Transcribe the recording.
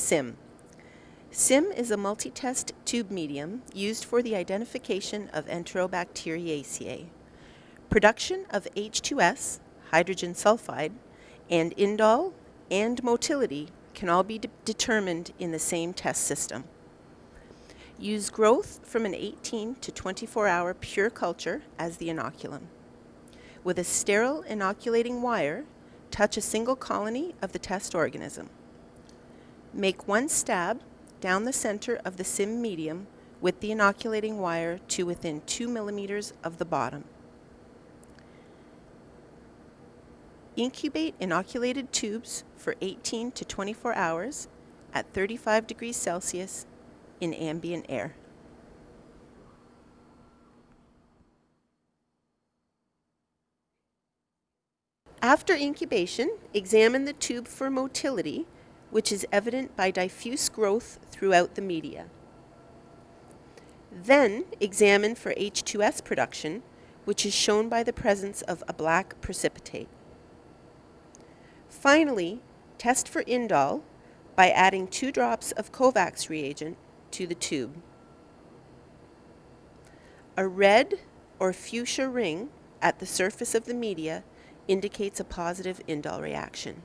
SIM. SIM is a multi-test tube medium used for the identification of Enterobacteriaceae. Production of H2S, hydrogen sulfide, and indole and motility can all be de determined in the same test system. Use growth from an 18 to 24 hour pure culture as the inoculum. With a sterile inoculating wire, touch a single colony of the test organism. Make one stab down the center of the SIM medium with the inoculating wire to within 2 millimeters of the bottom. Incubate inoculated tubes for 18 to 24 hours at 35 degrees Celsius in ambient air. After incubation, examine the tube for motility, which is evident by diffuse growth throughout the media. Then examine for H2S production, which is shown by the presence of a black precipitate. Finally, test for indole by adding two drops of Kovacs reagent to the tube. A red or fuchsia ring at the surface of the media indicates a positive indole reaction.